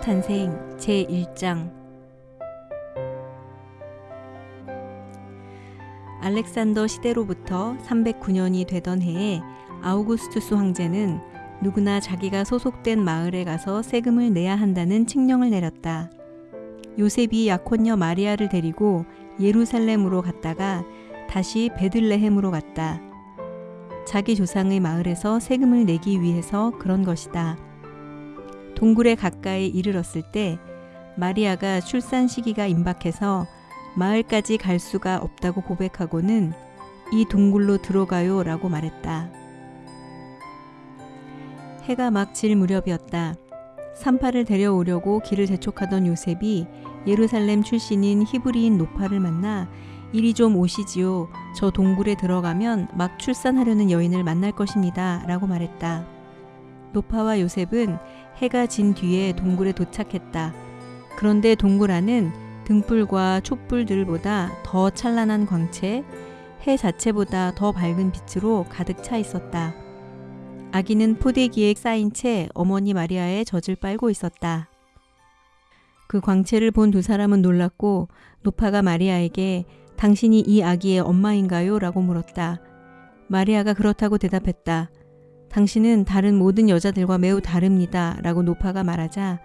탄생 제1장 알렉산더 시대로부터 309년이 되던 해에 아우구스투스 황제는 누구나 자기가 소속된 마을에 가서 세금을 내야 한다는 칙령을 내렸다. 요셉이 약혼녀 마리아를 데리고 예루살렘으로 갔다가 다시 베들레헴으로 갔다. 자기 조상의 마을에서 세금을 내기 위해서 그런 것이다. 동굴에 가까이 이르렀을 때 마리아가 출산 시기가 임박해서 마을까지 갈 수가 없다고 고백하고는 이 동굴로 들어가요 라고 말했다. 해가 막 질 무렵이었다. 산파를 데려오려고 길을 재촉하던 요셉이 예루살렘 출신인 히브리인 노파를 만나 이리 좀 오시지요. 저 동굴에 들어가면 막 출산하려는 여인을 만날 것입니다. 라고 말했다. 노파와 요셉은 해가 진 뒤에 동굴에 도착했다. 그런데 동굴 안은 등불과 촛불들보다 더 찬란한 광채, 해 자체보다 더 밝은 빛으로 가득 차 있었다. 아기는 포대기에 쌓인 채 어머니 마리아의 젖을 빨고 있었다. 그 광채를 본 두 사람은 놀랐고 노파가 마리아에게 당신이 이 아기의 엄마인가요? 라고 물었다. 마리아가 그렇다고 대답했다. 당신은 다른 모든 여자들과 매우 다릅니다. 라고 노파가 말하자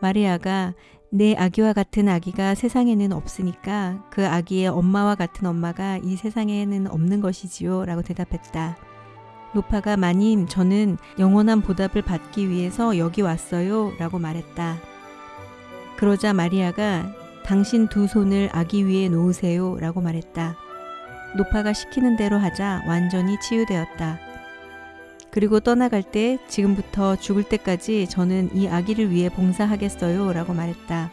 마리아가 내 아기와 같은 아기가 세상에는 없으니까 그 아기의 엄마와 같은 엄마가 이 세상에는 없는 것이지요. 라고 대답했다. 노파가 마님, 저는 영원한 보답을 받기 위해서 여기 왔어요. 라고 말했다. 그러자 마리아가 당신 두 손을 아기 위에 놓으세요. 라고 말했다. 노파가 시키는 대로 하자 완전히 치유되었다. 그리고 떠나갈 때 지금부터 죽을 때까지 저는 이 아기를 위해 봉사하겠어요. 라고 말했다.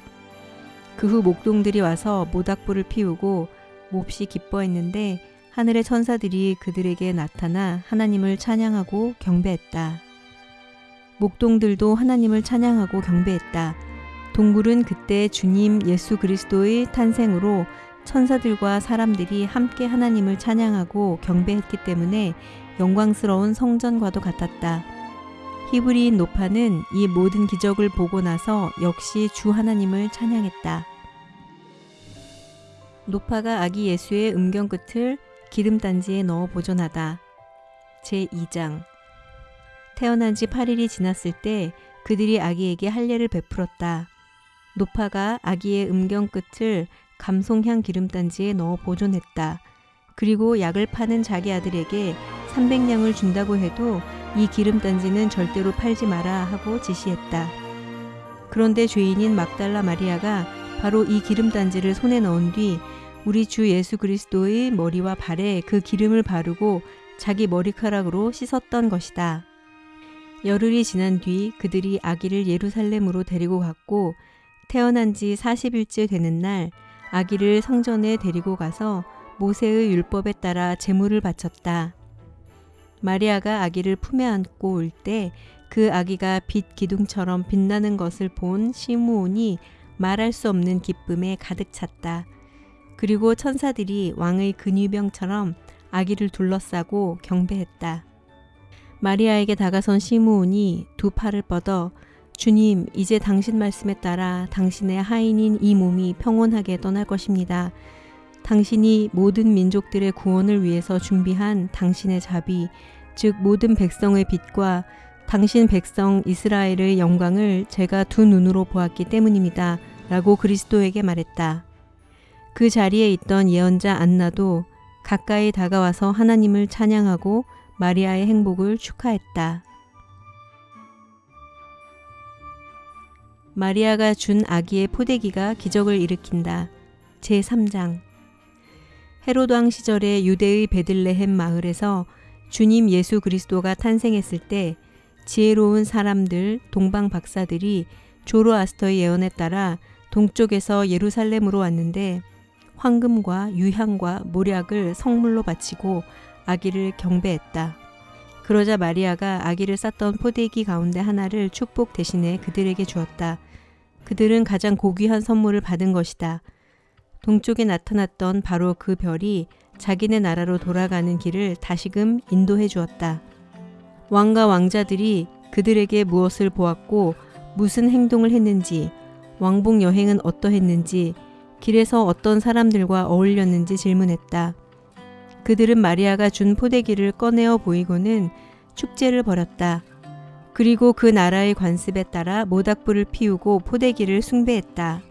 그 후 목동들이 와서 모닥불을 피우고 몹시 기뻐했는데 하늘의 천사들이 그들에게 나타나 하나님을 찬양하고 경배했다. 목동들도 하나님을 찬양하고 경배했다. 동굴은 그때 주님 예수 그리스도의 탄생으로 천사들과 사람들이 함께 하나님을 찬양하고 경배했기 때문에 영광스러운 성전과도 같았다. 히브리인 노파는 이 모든 기적을 보고 나서 역시 주 하나님을 찬양했다. 노파가 아기 예수의 음경 끝을 기름단지에 넣어 보존하다. 제2장 태어난 지 8일이 지났을 때 그들이 아기에게 할례를 베풀었다. 노파가 아기의 음경 끝을 감송향 기름단지에 넣어 보존했다. 그리고 약을 파는 자기 아들에게 300냥을 준다고 해도 이 기름 단지는 절대로 팔지 마라 하고 지시했다. 그런데 죄인인 막달라 마리아가 바로 이 기름 단지를 손에 넣은 뒤 우리 주 예수 그리스도의 머리와 발에 그 기름을 바르고 자기 머리카락으로 씻었던 것이다. 열흘이 지난 뒤 그들이 아기를 예루살렘으로 데리고 갔고 태어난 지 40일째 되는 날 아기를 성전에 데리고 가서 모세의 율법에 따라 제물을 바쳤다. 마리아가 아기를 품에 안고 올 때 그 아기가 빛 기둥처럼 빛나는 것을 본 시므온이 말할 수 없는 기쁨에 가득 찼다. 그리고 천사들이 왕의 근위병처럼 아기를 둘러싸고 경배했다. 마리아에게 다가선 시므온이 두 팔을 뻗어 주님, 이제 당신 말씀에 따라 당신의 하인인 이 몸이 평온하게 떠날 것입니다. 당신이 모든 민족들의 구원을 위해서 준비한 당신의 자비, 즉 모든 백성의 빛과 당신 백성 이스라엘의 영광을 제가 두 눈으로 보았기 때문입니다. 라고 그리스도에게 말했다. 그 자리에 있던 예언자 안나도 가까이 다가와서 하나님을 찬양하고 마리아의 행복을 축하했다. 마리아가 준 아기의 포대기가 기적을 일으킨다. 제3장 헤로드 왕 시절에 유대의 베들레헴 마을에서 주님 예수 그리스도가 탄생했을 때 지혜로운 사람들, 동방 박사들이 조로아스터의 예언에 따라 동쪽에서 예루살렘으로 왔는데 황금과 유향과 모략을 성물로 바치고 아기를 경배했다. 그러자 마리아가 아기를 쌌던 포대기 가운데 하나를 축복 대신에 그들에게 주었다. 그들은 가장 고귀한 선물을 받은 것이다. 동쪽에 나타났던 바로 그 별이 자기네 나라로 돌아가는 길을 다시금 인도해 주었다. 왕과 왕자들이 그들에게 무엇을 보았고 무슨 행동을 했는지, 왕복 여행은 어떠했는지, 길에서 어떤 사람들과 어울렸는지 질문했다. 그들은 마리아가 준 포대기를 꺼내어 보이고는 축제를 벌였다. 그리고 그 나라의 관습에 따라 모닥불을 피우고 포대기를 숭배했다.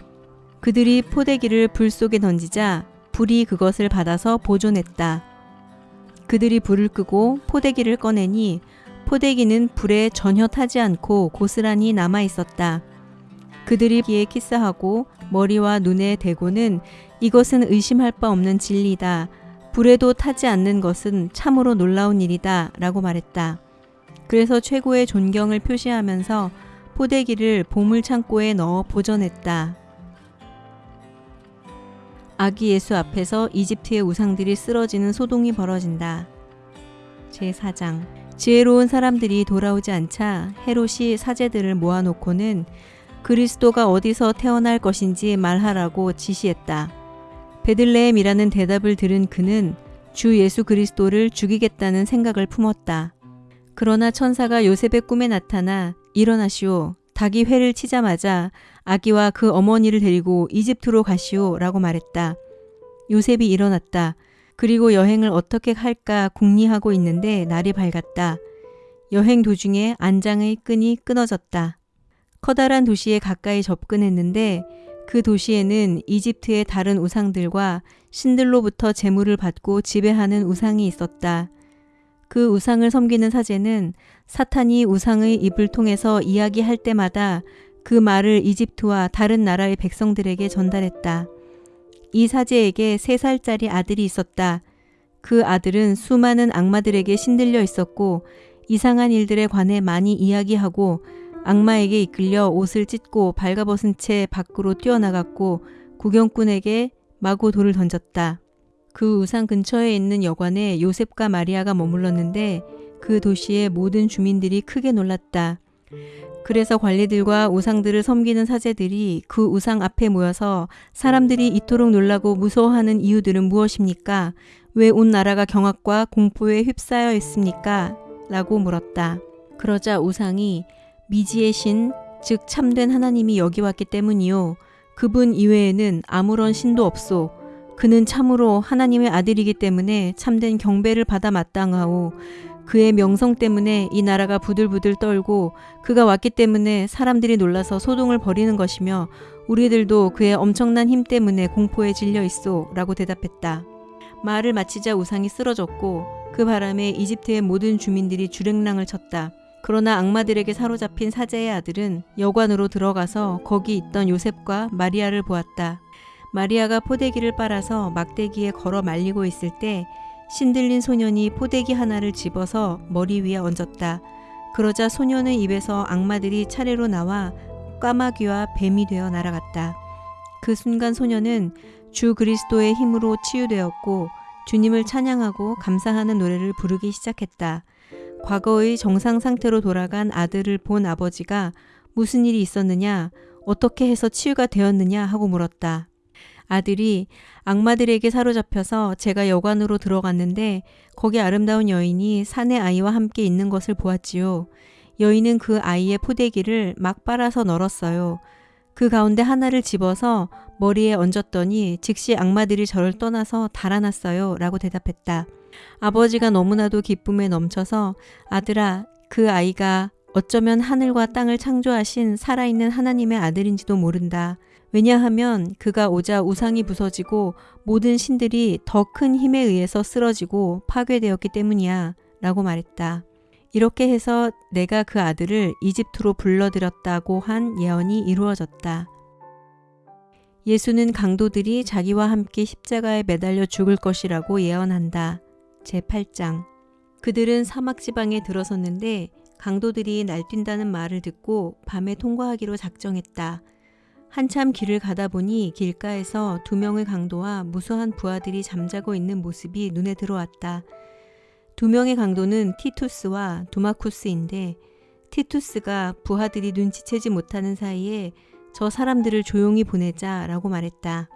그들이 포대기를 불 속에 던지자 불이 그것을 받아서 보존했다. 그들이 불을 끄고 포대기를 꺼내니 포대기는 불에 전혀 타지 않고 고스란히 남아 있었다. 그들이 귀에 키스하고 머리와 눈에 대고는 이것은 의심할 바 없는 진리다. 불에도 타지 않는 것은 참으로 놀라운 일이다. 라고 말했다. 그래서 최고의 존경을 표시하면서 포대기를 보물 창고에 넣어 보존했다. 아기 예수 앞에서 이집트의 우상들이 쓰러지는 소동이 벌어진다. 제4장 지혜로운 사람들이 돌아오지 않자 헤롯이 사제들을 모아놓고는 그리스도가 어디서 태어날 것인지 말하라고 지시했다. 베들레헴이라는 대답을 들은 그는 주 예수 그리스도를 죽이겠다는 생각을 품었다. 그러나 천사가 요셉의 꿈에 나타나 일어나시오. 닭이 회를 치자마자 아기와 그 어머니를 데리고 이집트로 가시오 라고 말했다. 요셉이 일어났다. 그리고 여행을 어떻게 할까 궁리하고 있는데 날이 밝았다. 여행 도중에 안장의 끈이 끊어졌다. 커다란 도시에 가까이 접근했는데 그 도시에는 이집트의 다른 우상들과 신들로부터 재물을 받고 지배하는 우상이 있었다. 그 우상을 섬기는 사제는 사탄이 우상의 입을 통해서 이야기할 때마다 그 말을 이집트와 다른 나라의 백성들에게 전달했다. 이 사제에게 세 살짜리 아들이 있었다. 그 아들은 수많은 악마들에게 신들려 있었고 이상한 일들에 관해 많이 이야기하고 악마에게 이끌려 옷을 찢고 발가벗은 채 밖으로 뛰어나갔고 구경꾼에게 마구 돌을 던졌다. 그 우상 근처에 있는 여관에 요셉과 마리아가 머물렀는데 그 도시의 모든 주민들이 크게 놀랐다. 그래서 관리들과 우상들을 섬기는 사제들이 그 우상 앞에 모여서 사람들이 이토록 놀라고 무서워하는 이유들은 무엇입니까? 왜 온 나라가 경악과 공포에 휩싸여 있습니까? 라고 물었다. 그러자 우상이 미지의 신, 즉 참된 하나님이 여기 왔기 때문이요. 그분 이외에는 아무런 신도 없소. 그는 참으로 하나님의 아들이기 때문에 참된 경배를 받아 마땅하오. 그의 명성 때문에 이 나라가 부들부들 떨고 그가 왔기 때문에 사람들이 놀라서 소동을 벌이는 것이며 우리들도 그의 엄청난 힘 때문에 공포에 질려 있소 라고 대답했다. 말을 마치자 우상이 쓰러졌고 그 바람에 이집트의 모든 주민들이 주랭랑을 쳤다. 그러나 악마들에게 사로잡힌 사제의 아들은 여관으로 들어가서 거기 있던 요셉과 마리아를 보았다. 마리아가 포대기를 빨아서 막대기에 걸어 말리고 있을 때 신들린 소년이 포대기 하나를 집어서 머리 위에 얹었다. 그러자 소년의 입에서 악마들이 차례로 나와 까마귀와 뱀이 되어 날아갔다. 그 순간 소년은 주 그리스도의 힘으로 치유되었고 주님을 찬양하고 감사하는 노래를 부르기 시작했다. 과거의 정상 상태로 돌아간 아들을 본 아버지가 무슨 일이 있었느냐, 어떻게 해서 치유가 되었느냐 하고 물었다. 아들이 악마들에게 사로잡혀서 제가 여관으로 들어갔는데 거기 아름다운 여인이 사내 아이와 함께 있는 것을 보았지요. 여인은 그 아이의 포대기를 막 빨아서 널었어요. 그 가운데 하나를 집어서 머리에 얹었더니 즉시 악마들이 저를 떠나서 달아났어요. 라고 대답했다. 아버지가 너무나도 기쁨에 넘쳐서 아들아, 그 아이가 어쩌면 하늘과 땅을 창조하신 살아있는 하나님의 아들인지도 모른다. 왜냐하면 그가 오자 우상이 부서지고 모든 신들이 더 큰 힘에 의해서 쓰러지고 파괴되었기 때문이야. 라고 말했다. 이렇게 해서 내가 그 아들을 이집트로 불러들였다고 한 예언이 이루어졌다. 예수는 강도들이 자기와 함께 십자가에 매달려 죽을 것이라고 예언한다. 제8장 그들은 사막 지방에 들어섰는데 강도들이 날뛴다는 말을 듣고 밤에 통과하기로 작정했다. 한참 길을 가다 보니 길가에서 두 명의 강도와 무수한 부하들이 잠자고 있는 모습이 눈에 들어왔다. 두 명의 강도는 티투스와 두마쿠스인데 티투스가 부하들이 눈치채지 못하는 사이에 저 사람들을 조용히 보내자 라고 말했다.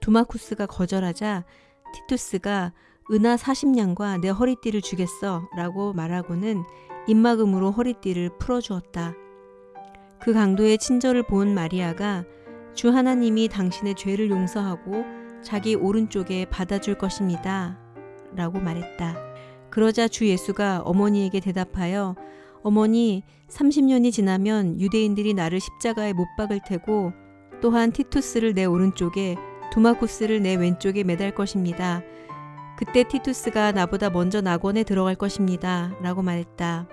두마쿠스가 거절하자 티투스가 은하 40냥과 내 허리띠를 주겠어 라고 말하고는 입막음으로 허리띠를 풀어주었다. 그 강도의 친절을 본 마리아가 주 하나님이 당신의 죄를 용서하고 자기 오른쪽에 받아줄 것입니다. 라고 말했다. 그러자 주 예수가 어머니에게 대답하여 어머니 30년이 지나면 유대인들이 나를 십자가에 못 박을 테고 또한 티투스를 내 오른쪽에 두마쿠스를 내 왼쪽에 매달 것입니다. 그때 티투스가 나보다 먼저 낙원에 들어갈 것입니다. 라고 말했다.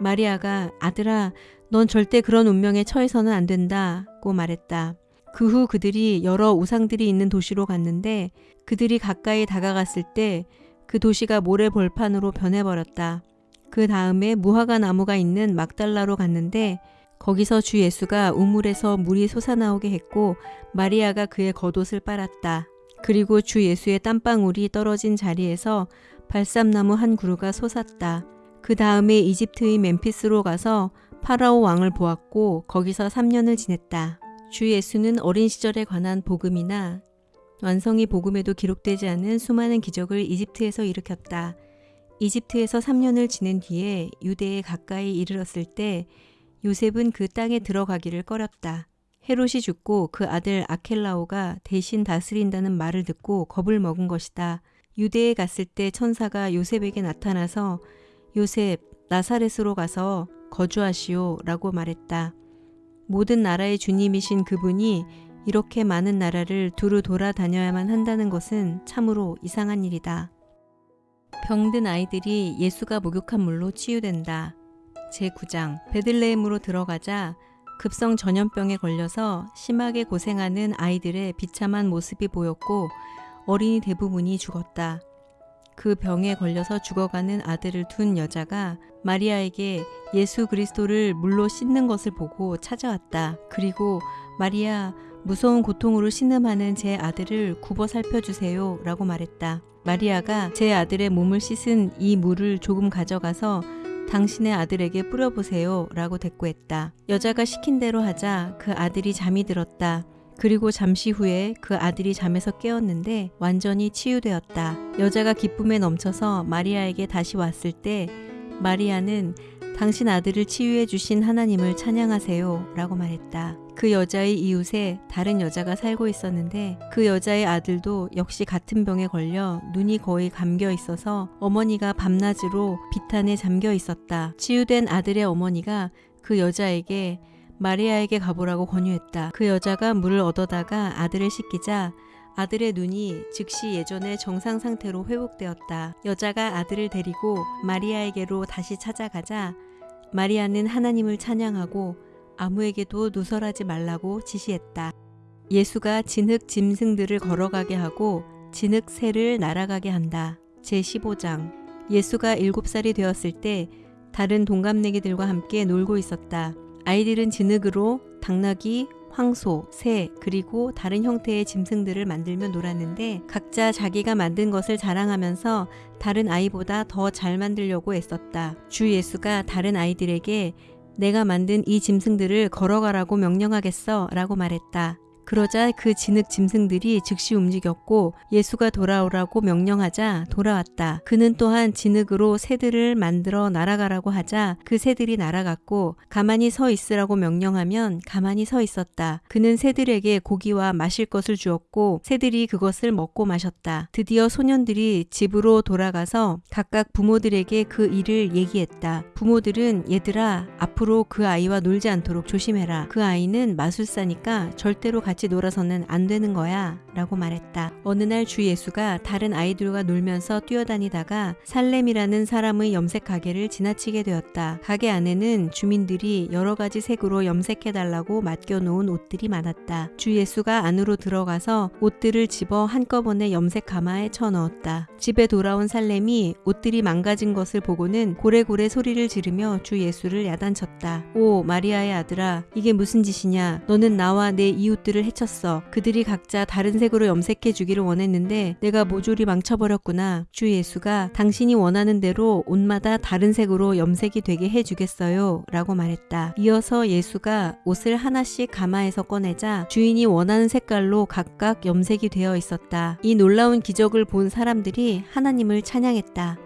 마리아가 아들아 넌 절대 그런 운명에 처해서는 안 된다고 말했다. 그 후 그들이 여러 우상들이 있는 도시로 갔는데 그들이 가까이 다가갔을 때 그 도시가 모래 벌판으로 변해버렸다. 그 다음에 무화과 나무가 있는 막달라로 갔는데 거기서 주 예수가 우물에서 물이 솟아나오게 했고 마리아가 그의 겉옷을 빨았다. 그리고 주 예수의 땀방울이 떨어진 자리에서 발삼나무 한 그루가 솟았다. 그 다음에 이집트의 멤피스로 가서 파라오 왕을 보았고 거기서 3년을 지냈다. 주 예수는 어린 시절에 관한 복음이나 완성이 복음에도 기록되지 않은 수많은 기적을 이집트에서 일으켰다. 이집트에서 3년을 지낸 뒤에 유대에 가까이 이르렀을 때 요셉은 그 땅에 들어가기를 꺼렸다. 헤롯이 죽고 그 아들 아켈라오가 대신 다스린다는 말을 듣고 겁을 먹은 것이다. 유대에 갔을 때 천사가 요셉에게 나타나서 요셉 나사렛으로 가서 거주하시오 라고 말했다. 모든 나라의 주님이신 그분이 이렇게 많은 나라를 두루 돌아다녀야만 한다는 것은 참으로 이상한 일이다. 병든 아이들이 예수가 목욕한 물로 치유된다. 제9장 베들레헴으로 들어가자 급성 전염병에 걸려서 심하게 고생하는 아이들의 비참한 모습이 보였고 어린이 대부분이 죽었다. 그 병에 걸려서 죽어가는 아들을 둔 여자가 마리아에게 예수 그리스도를 물로 씻는 것을 보고 찾아왔다. 그리고 마리아 무서운 고통으로 신음하는 제 아들을 굽어 살펴주세요 라고 말했다. 마리아가 제 아들의 몸을 씻은 이 물을 조금 가져가서 당신의 아들에게 뿌려보세요 라고 대꾸했다. 여자가 시킨 대로 하자 그 아들이 잠이 들었다. 그리고 잠시 후에 그 아들이 잠에서 깨었는데 완전히 치유되었다. 여자가 기쁨에 넘쳐서 마리아에게 다시 왔을 때 마리아는 당신 아들을 치유해 주신 하나님을 찬양하세요 라고 말했다. 그 여자의 이웃에 다른 여자가 살고 있었는데 그 여자의 아들도 역시 같은 병에 걸려 눈이 거의 감겨 있어서 어머니가 밤낮으로 비탄에 잠겨 있었다. 치유된 아들의 어머니가 그 여자에게 마리아에게 가보라고 권유했다. 그 여자가 물을 얻어다가 아들을 씻기자 아들의 눈이 즉시 예전의 정상 상태로 회복되었다. 여자가 아들을 데리고 마리아에게로 다시 찾아가자 마리아는 하나님을 찬양하고 아무에게도 누설하지 말라고 지시했다. 예수가 진흙 짐승들을 걸어가게 하고 진흙 새를 날아가게 한다. 제15장 예수가 7살이 되었을 때 다른 동갑내기들과 함께 놀고 있었다. 아이들은 진흙으로 당나귀, 황소, 새, 그리고 다른 형태의 짐승들을 만들며 놀았는데 각자 자기가 만든 것을 자랑하면서 다른 아이보다 더 잘 만들려고 애썼다. 주 예수가 다른 아이들에게 내가 만든 이 짐승들을 걸어가라고 명령하겠어 라고 말했다. 그러자 그 진흙 짐승들이 즉시 움직였고 예수가 돌아오라고 명령하자 돌아왔다. 그는 또한 진흙으로 새들을 만들어 날아가라고 하자 그 새들이 날아갔고 가만히 서 있으라고 명령하면 가만히 서 있었다. 그는 새들에게 고기와 마실 것을 주었고 새들이 그것을 먹고 마셨다. 드디어 소년들이 집으로 돌아가서 각각 부모들에게 그 일을 얘기했다. 부모들은 얘들아 앞으로 그 아이와 놀지 않도록 조심해라. 그 아이는 마술사니까 절대로 같이 같이 놀아서는 안 되는 거야 라고 말했다. 어느 날 주 예수가 다른 아이들과 놀면서 뛰어다니다가 살렘이라는 사람의 염색 가게를 지나치게 되었다. 가게 안에는 주민들이 여러 가지 색으로 염색해달라고 맡겨놓은 옷들이 많았다. 주 예수가 안으로 들어가서 옷들을 집어 한꺼번에 염색 가마에 쳐넣었다. 집에 돌아온 살렘이 옷들이 망가진 것을 보고는 고래고래 소리를 지르며 주 예수를 야단쳤다. 오 마리아의 아들아 이게 무슨 짓이냐 너는 나와 내 이웃들을 해쳤어. 그들이 각자 다른 색으로 염색해 주기를 원했는데 내가 모조리 망쳐버렸구나. 주 예수가 당신이 원하는 대로 옷마다 다른 색으로 염색이 되게 해주겠어요. 라고 말했다. 이어서 예수가 옷을 하나씩 가마에서 꺼내자 주인이 원하는 색깔로 각각 염색이 되어 있었다. 이 놀라운 기적을 본 사람들이 하나님을 찬양했다.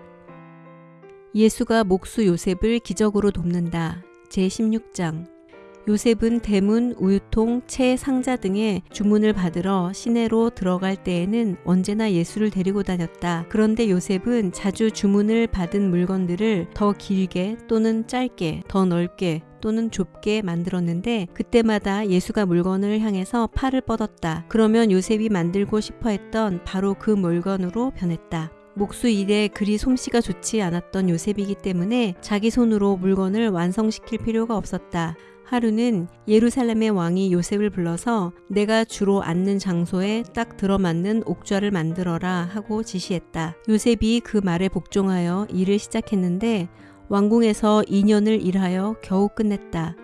예수가 목수 요셉을 기적으로 돕는다. 제16장 요셉은 대문, 우유통, 채, 상자 등의 주문을 받으러 시내로 들어갈 때에는 언제나 예수를 데리고 다녔다. 그런데 요셉은 자주 주문을 받은 물건들을 더 길게 또는 짧게, 더 넓게 또는 좁게 만들었는데 그때마다 예수가 물건을 향해서 팔을 뻗었다. 그러면 요셉이 만들고 싶어 했던 바로 그 물건으로 변했다. 목수 일에 그리 솜씨가 좋지 않았던 요셉이기 때문에 자기 손으로 물건을 완성시킬 필요가 없었다. 하루는 예루살렘의 왕이 요셉을 불러서 내가 주로 앉는 장소에 딱 들어맞는 옥좌를 만들어라 하고 지시했다. 요셉이 그 말에 복종하여 일을 시작했는데 왕궁에서 2년을 일하여 겨우 끝냈다.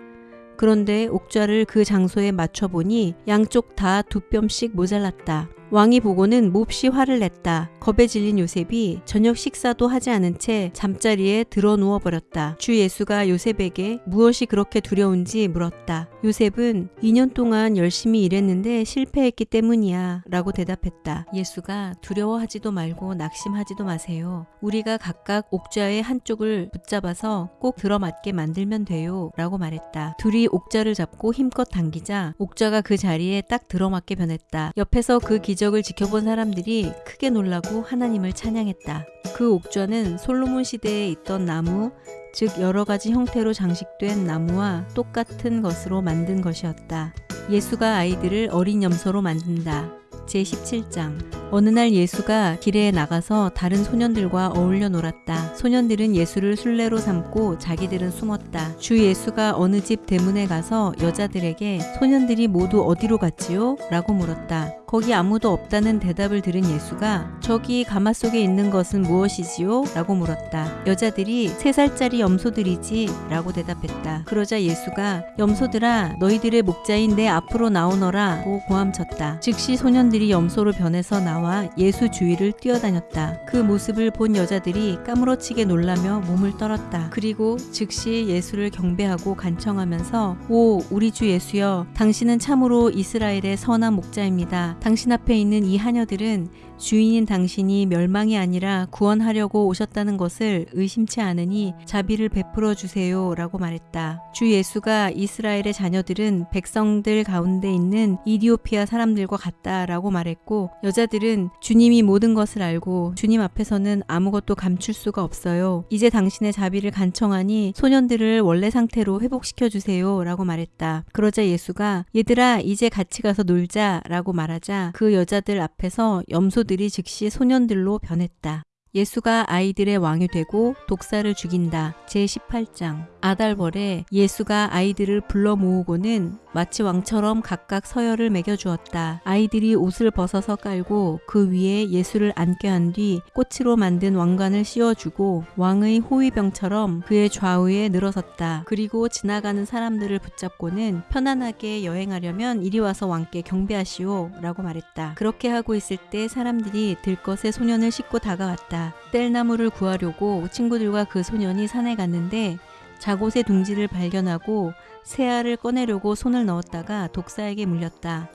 그런데 옥좌를 그 장소에 맞춰보니 양쪽 다 두 뼘씩 모자랐다. 왕이 보고는 몹시 화를 냈다. 겁에 질린 요셉이 저녁 식사도 하지 않은 채 잠자리에 들어 누워 버렸다. 주 예수가 요셉에게 무엇이 그렇게 두려운지 물었다. 요셉은 2년 동안 열심히 일했는데 실패했기 때문이야 라고 대답했다. 예수가 두려워하지도 말고 낙심하지도 마세요. 우리가 각각 옥좌의 한쪽을 붙잡아서 꼭 들어맞게 만들면 돼요 라고 말했다. 둘이 옥좌를 잡고 힘껏 당기자 옥좌가 그 자리에 딱 들어맞게 변했다. 옆에서 그 기 적을 지켜본 사람들이 크게 놀라고 하나님을 찬양했다. 그 옥좌는 솔로몬 시대에 있던 나무, 즉 여러 가지 형태로 장식된 나무와 똑같은 것으로 만든 것이었다. 예수가 아이들을 어린 염소로 만든다. 제17장 어느 날 예수가 길에 나가서 다른 소년들과 어울려 놀았다. 소년들은 예수를 순례로 삼고 자기들은 숨었다. 주 예수가 어느 집 대문에 가서 여자들에게 소년들이 모두 어디로 갔지요? 라고 물었다. 거기 아무도 없다는 대답을 들은 예수가 저기 가마 속에 있는 것은 무엇이지요? 라고 물었다. 여자들이 세 살짜리 염소들이지 라고 대답했다. 그러자 예수가 염소들아 너희들의 목자인 내 앞으로 나오너라 고 고함쳤다. 즉시 소년들이 염소로 변해서 나와 예수 주위를 뛰어다녔다. 그 모습을 본 여자들이 까무러치게 놀라며 몸을 떨었다. 그리고 즉시 예수를 경배하고 간청하면서 오 우리 주 예수여 당신은 참으로 이스라엘의 선한 목자입니다. 당신 앞에 있는 이 하녀들은 주인인 당신이 멸망이 아니라 구원하려고 오셨다는 것을 의심치 않으니 자비를 베풀어 주세요 라고 말했다. 주 예수가 이스라엘의 자녀들은 백성들 가운데 있는 이디오피아 사람들과 같다 라고 말했고 여자들은 주님이 모든 것을 알고 주님 앞에서는 아무것도 감출 수가 없어요. 이제 당신의 자비를 간청하니 소년들을 원래 상태로 회복시켜 주세요 라고 말했다. 그러자 예수가 얘들아 이제 같이 가서 놀자 라고 말하 자 그 여자들 앞에서 염소 들이 즉시 소년들로 변했다. 예수가 아이들의 왕이 되고 독사를 죽인다. 제18장 아달벌에 예수가 아이들을 불러 모으고는 마치 왕처럼 각각 서열을 매겨주었다. 아이들이 옷을 벗어서 깔고 그 위에 예수를 앉게 한 뒤 꽃으로 만든 왕관을 씌워주고 왕의 호위병처럼 그의 좌우에 늘어섰다. 그리고 지나가는 사람들을 붙잡고는 편안하게 여행하려면 이리 와서 왕께 경배하시오 라고 말했다. 그렇게 하고 있을 때 사람들이 들것에 소년을 싣고 다가왔다. 뗄나무를 구하려고 친구들과 그 소년이 산에 갔는데 자곳의 둥지를 발견하고 새 알을 꺼내려고 손을 넣었다가 독사에게 물렸다.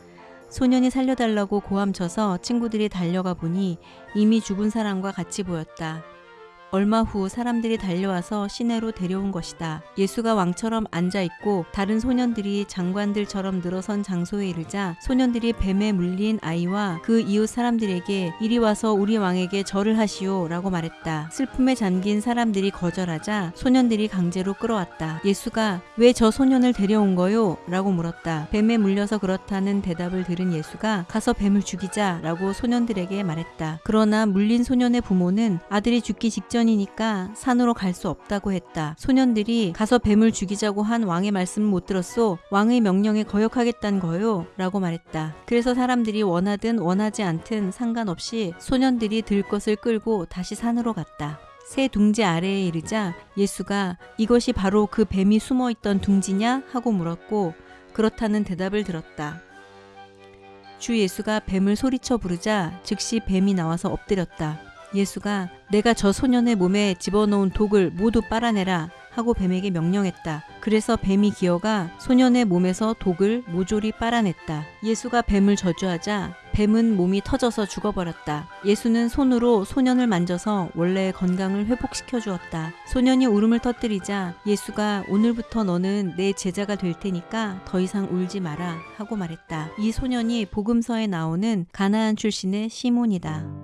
소년이 살려달라고 고함쳐서 친구들이 달려가 보니 이미 죽은 사람과 같이 보였다. 얼마 후 사람들이 달려와서 시내로 데려온 것이다. 예수가 왕처럼 앉아 있고 다른 소년들이 장관들처럼 늘어선 장소에 이르자 소년들이 뱀에 물린 아이와 그 이웃 사람들에게 이리 와서 우리 왕에게 절을 하시오 라고 말했다. 슬픔에 잠긴 사람들이 거절하자 소년들이 강제로 끌어왔다. 예수가 왜 저 소년을 데려온 거요? 라고 물었다. 뱀에 물려서 그렇다는 대답을 들은 예수가 가서 뱀을 죽이자 라고 소년들에게 말했다. 그러나 물린 소년의 부모는 아들이 죽기 직전 소년이니까 산으로 갈 수 없다고 했다. 소년들이 가서 뱀을 죽이자고 한 왕의 말씀을 못 들었소. 왕의 명령에 거역하겠다는 거요. 라고 말했다. 그래서 사람들이 원하든 원하지 않든 상관없이 소년들이 들 것을 끌고 다시 산으로 갔다. 새 둥지 아래에 이르자 예수가 이것이 바로 그 뱀이 숨어 있던 둥지냐? 하고 물었고 그렇다는 대답을 들었다. 주 예수가 뱀을 소리쳐 부르자 즉시 뱀이 나와서 엎드렸다. 예수가 내가 저 소년의 몸에 집어넣은 독을 모두 빨아내라. 하고 뱀에게 명령했다. 그래서 뱀이 기어가 소년의 몸에서 독을 모조리 빨아냈다. 예수가 뱀을 저주하자 뱀은 몸이 터져서 죽어버렸다. 예수는 손으로 소년을 만져서 원래의 건강을 회복시켜 주었다. 소년이 울음을 터뜨리자 예수가 오늘부터 너는 내 제자가 될 테니까 더 이상 울지 마라 하고 말했다. 이 소년이 복음서에 나오는 가나안 출신의 시몬이다.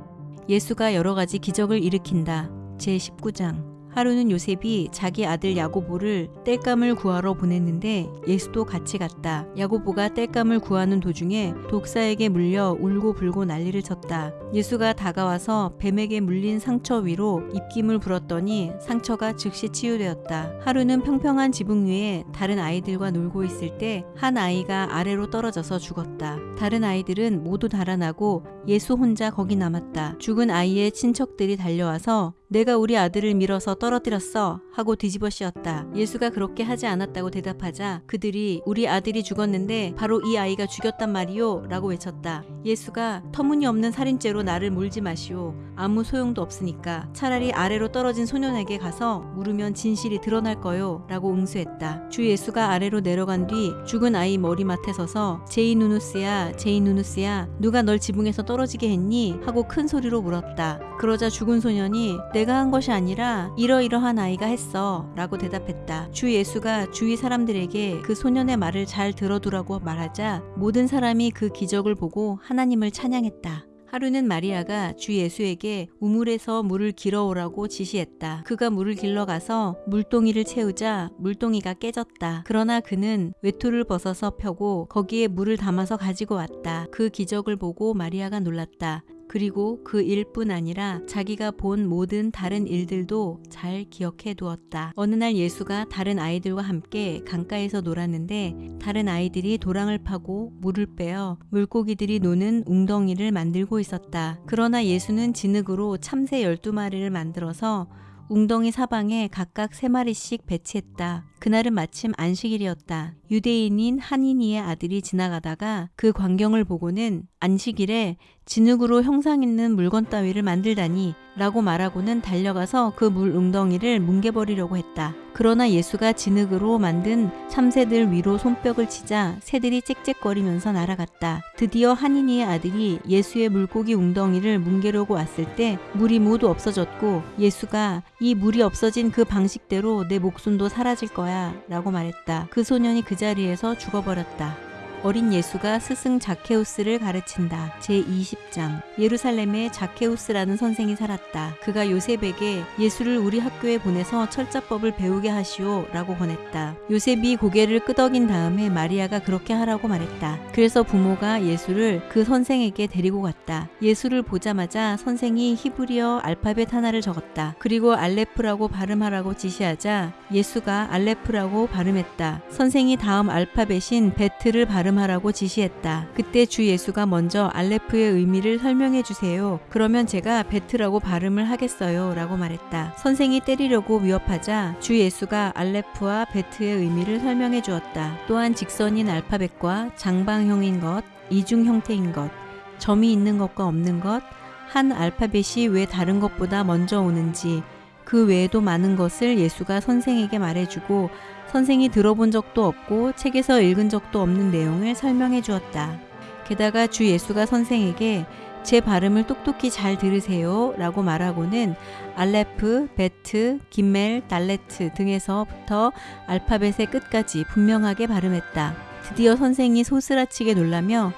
예수가 여러 가지 기적을 일으킨다. 제 19장. 하루는 요셉이 자기 아들 야고보를 땔감을 구하러 보냈는데 예수도 같이 갔다. 야고보가 땔감을 구하는 도중에 독사에게 물려 울고 불고 난리를 쳤다. 예수가 다가와서 뱀에게 물린 상처 위로 입김을 불었더니 상처가 즉시 치유되었다. 하루는 평평한 지붕 위에 다른 아이들과 놀고 있을 때 한 아이가 아래로 떨어져서 죽었다. 다른 아이들은 모두 달아나고 예수 혼자 거기 남았다. 죽은 아이의 친척들이 달려와서 내가 우리 아들을 밀어서 떨어 뜨렸어 하고 뒤집어 씌웠다. 예수가 그렇게 하지 않았다고 대답하자 그들이 우리 아들이 죽었는데 바로 이 아이가 죽였단 말이요 라고 외쳤다. 예수가 터무니없는 살인죄로 나를 물지 마시오. 아무 소용도 없으니까 차라리 아래로 떨어진 소년에게 가서 물으면 진실이 드러날 거요 라고 응수했다. 주 예수가 아래로 내려간 뒤 죽은 아이 머리맡에 서서 제이 누누스야 제이 누누스야 누가 널 지붕에서 떨어지게 했니? 하고 큰 소리로 물었다. 그러자 죽은 소년이 내가 한 것이 아니라 이 러이러한 아이가 했어 라고 대답했다. 주 예수가 주위 사람들에게 그 소년의 말을 잘 들어두라고 말하자 모든 사람이 그 기적을 보고 하나님을 찬양했다. 하루는 마리아가 주 예수에게 우물에서 물을 길어오라고 지시했다. 그가 물을 길러 가서 물동이를 채우자 물동이가 깨졌다. 그러나 그는 외투를 벗어서 펴고 거기에 물을 담아서 가지고 왔다. 그 기적을 보고 마리아가 놀랐다. 그리고 그 일뿐 아니라 자기가 본 모든 다른 일들도 잘 기억해 두었다. 어느 날 예수가 다른 아이들과 함께 강가에서 놀았는데 다른 아이들이 도랑을 파고 물을 빼어 물고기들이 노는 웅덩이를 만들고 있었다. 그러나 예수는 진흙으로 참새 12마리를 만들어서 웅덩이 사방에 각각 세 마리씩 배치했다. 그날은 마침 안식일이었다. 유대인인 한인이의 아들이 지나가다가 그 광경을 보고는 안식일에 진흙으로 형상 있는 물건 따위를 만들다니 라고 말하고는 달려가서 그 물 웅덩이를 뭉개버리려고 했다. 그러나 예수가 진흙으로 만든 참새들 위로 손뼉을 치자 새들이 짹짹거리면서 날아갔다. 드디어 한인이의 아들이 예수의 물고기 웅덩이를 뭉개려고 왔을 때 물이 모두 없어졌고 예수가 이 물이 없어진 그 방식대로 내 목숨도 사라질 거야 라고 말했다. 그 소년이 그 자리에서 죽어버렸다. 어린 예수가 스승 자케우스를 가르친다. 제20장 예루살렘에 자케우스라는 선생이 살았다. 그가 요셉에게 예수를 우리 학교에 보내서 철자법을 배우게 하시오 라고 권했다. 요셉이 고개를 끄덕인 다음에 마리아가 그렇게 하라고 말했다. 그래서 부모가 예수를 그 선생에게 데리고 갔다. 예수를 보자마자 선생이 히브리어 알파벳 하나를 적었다. 그리고 알레프라고 발음하라고 지시하자 예수가 알레프라고 발음했다. 선생이 다음 알파벳인 베트를 발음 발음하라고 지시했다. 그때 주 예수가 먼저 알레프의 의미를 설명해 주세요. 그러면 제가 베트라고 발음을 하겠어요. 라고 말했다. 선생이 때리려고 위협하자 주 예수가 알레프와 베트의 의미를 설명해 주었다. 또한 직선인 알파벳과 장방형인 것, 이중 형태인 것, 점이 있는 것과 없는 것, 한 알파벳이 왜 다른 것보다 먼저 오는지, 그 외에도 많은 것을 예수가 선생에게 말해주고 선생이 들어본 적도 없고 책에서 읽은 적도 없는 내용을 설명해 주었다. 게다가 주 예수가 선생에게 제 발음을 똑똑히 잘 들으세요 라고 말하고는 알레프, 베트, 김멜, 달레트 등에서부터 알파벳의 끝까지 분명하게 발음했다. 드디어 선생이 소스라치게 놀라며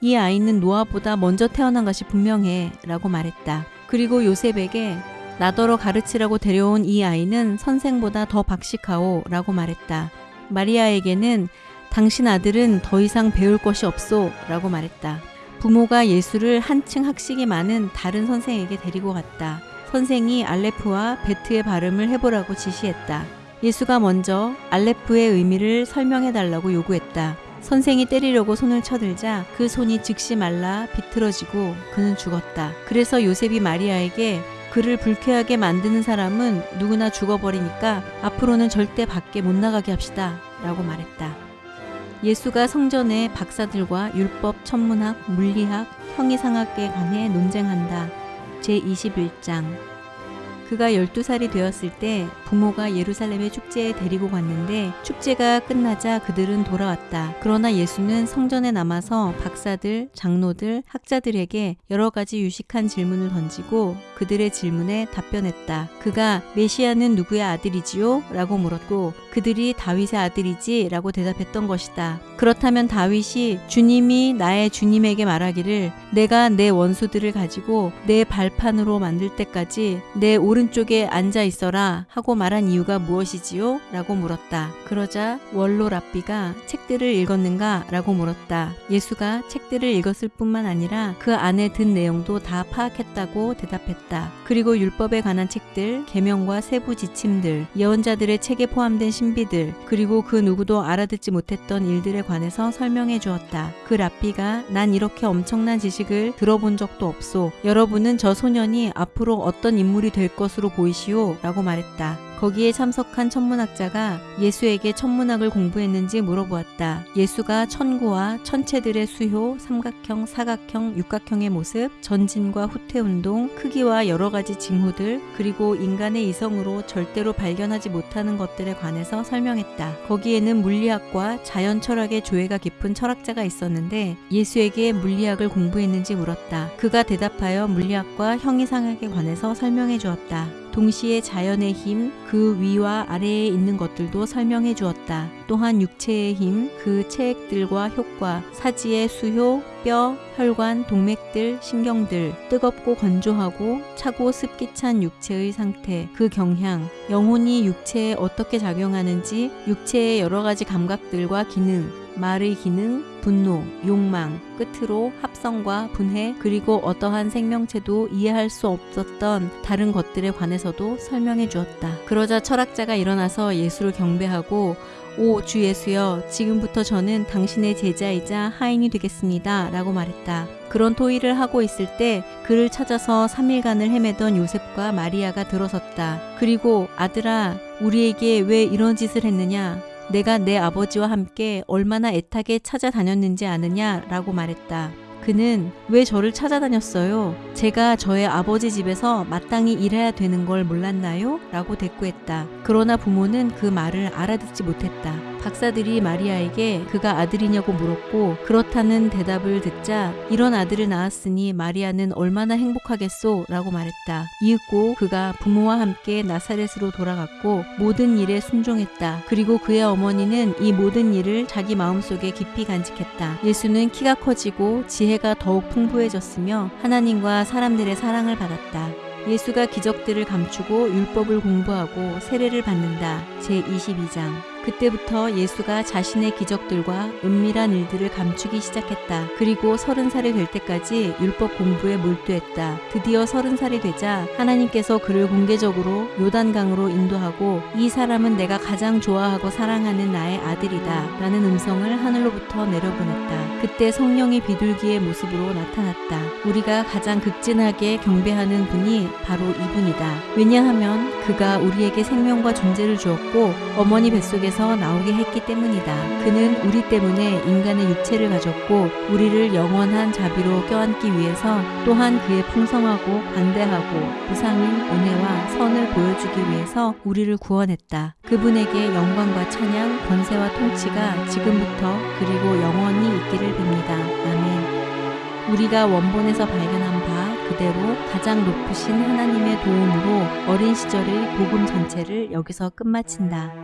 이 아이는 노아보다 먼저 태어난 것이 분명해 라고 말했다. 그리고 요셉에게 나더러 가르치라고 데려온 이 아이는 선생보다 더 박식하오 라고 말했다. 마리아에게는 당신 아들은 더 이상 배울 것이 없소 라고 말했다. 부모가 예수를 한층 학식이 많은 다른 선생에게 데리고 갔다. 선생이 알레프와 베트의 발음을 해보라고 지시했다. 예수가 먼저 알레프의 의미를 설명해 달라고 요구했다. 선생이 때리려고 손을 쳐들자 그 손이 즉시 말라 비틀어지고 그는 죽었다. 그래서 요셉이 마리아에게 그를 불쾌하게 만드는 사람은 누구나 죽어버리니까 앞으로는 절대 밖에 못 나가게 합시다. 라고 말했다. 예수가 성전의 박사들과 율법, 천문학, 물리학, 형이상학에 관해 논쟁한다. 제21장 그가 12살이 되었을 때 부모가 예루살렘의 축제에 데리고 갔는데 축제가 끝나자 그들은 돌아왔다. 그러나 예수는 성전에 남아서 박사들, 장로들, 학자들에게 여러 가지 유식한 질문을 던지고 그들의 질문에 답변했다. 그가 메시아는 누구의 아들이지요? 라고 물었고 그들이 다윗의 아들이지? 라고 대답했던 것이다. 그렇다면 다윗이 주님이 나의 주님에게 말하기를 내가 내 원수들을 가지고 내 발판으로 만들 때까지 내 오른쪽에 앉아 있어라 하고 말한 이유가 무엇이지요? 라고 물었다. 그러자 원로 랍비가 책들을 읽었는가? 라고 물었다. 예수가 책들을 읽었을 뿐만 아니라 그 안에 든 내용도 다 파악했다고 대답했다. 그리고 율법에 관한 책들, 계명과 세부 지침들, 예언자들의 책에 포함된 신비들, 그리고 그 누구도 알아듣지 못했던 일들에 관해서 설명해 주었다. 그 랍비가 난 이렇게 엄청난 지식을 들어본 적도 없소. 여러분은 저 소년이 앞으로 어떤 인물이 될 것으로 보이시오? 라고 말했다. 거기에 참석한 천문학자가 예수에게 천문학을 공부했는지 물어보았다. 예수가 천구와 천체들의 수효, 삼각형, 사각형, 육각형의 모습, 전진과 후퇴 운동, 크기와 여러 가지 징후들, 그리고 인간의 이성으로 절대로 발견하지 못하는 것들에 관해서 설명했다. 거기에는 물리학과 자연 철학의 조예가 깊은 철학자가 있었는데 예수에게 물리학을 공부했는지 물었다. 그가 대답하여 물리학과 형이상학에 관해서 설명해 주었다. 동시에 자연의 힘, 그 위와 아래에 있는 것들도 설명해 주었다. 또한 육체의 힘, 그 체액들과 효과, 사지의 수효, 뼈, 혈관, 동맥들, 신경들, 뜨겁고 건조하고 차고 습기 찬 육체의 상태, 그 경향, 영혼이 육체에 어떻게 작용하는지, 육체의 여러 가지 감각들과 기능, 말의 기능, 분노, 욕망, 끝으로 합성과 분해, 그리고 어떠한 생명체도 이해할 수 없었던 다른 것들에 관해서도 설명해 주었다. 그러자 철학자가 일어나서 예수를 경배하고 오, 주 예수여, 지금부터 저는 당신의 제자이자 하인이 되겠습니다. 라고 말했다. 그런 토의를 하고 있을 때 그를 찾아서 3일간을 헤매던 요셉과 마리아가 들어섰다. 그리고 아들아, 우리에게 왜 이런 짓을 했느냐? 내가 내 아버지와 함께 얼마나 애타게 찾아다녔는지 아느냐? 라고 말했다. 그는 왜 저를 찾아다녔어요? 제가 저의 아버지 집에서 마땅히 일해야 되는 걸 몰랐나요? 라고 대꾸했다. 그러나 부모는 그 말을 알아듣지 못했다. 박사들이 마리아에게 그가 아들이냐고 물었고 그렇다는 대답을 듣자 이런 아들을 낳았으니 마리아는 얼마나 행복하겠소? 라고 말했다. 이윽고 그가 부모와 함께 나사렛으로 돌아갔고 모든 일에 순종했다. 그리고 그의 어머니는 이 모든 일을 자기 마음속에 깊이 간직했다. 예수는 키가 커지고 지혜가 더욱 풍부해졌으며 하나님과 사람들의 사랑을 받았다. 예수가 기적들을 감추고 율법을 공부하고 세례를 받는다. 제22장. 그때부터 예수가 자신의 기적들과 은밀한 일들을 감추기 시작했다. 그리고 서른 살이 될 때까지 율법 공부에 몰두했다. 드디어 서른 살이 되자 하나님께서 그를 공개적으로 요단강으로 인도하고 이 사람은 내가 가장 좋아하고 사랑하는 나의 아들이다. 라는 음성을 하늘로부터 내려보냈다. 그때 성령이 비둘기의 모습으로 나타났다. 우리가 가장 극진하게 경배하는 분이 바로 이분이다. 왜냐하면 그가 우리에게 생명과 존재를 주었고 어머니 뱃속 에서 나오게 했기 때문이다. 그는 우리 때문에 인간의 육체를 가졌고 우리를 영원한 자비로 껴안기 위해서 또한 그의 풍성하고 관대하고 부상인 은혜와 선을 보여주기 위해서 우리를 구원했다. 그분에게 영광과 찬양, 권세와 통치가 지금부터 그리고 영원히 있기를 빕니다. 아멘. 우리가 원본에서 발견한 바 그대로 가장 높으신 하나님의 도움으로 어린 시절의 복음 전체를 여기서 끝마친다.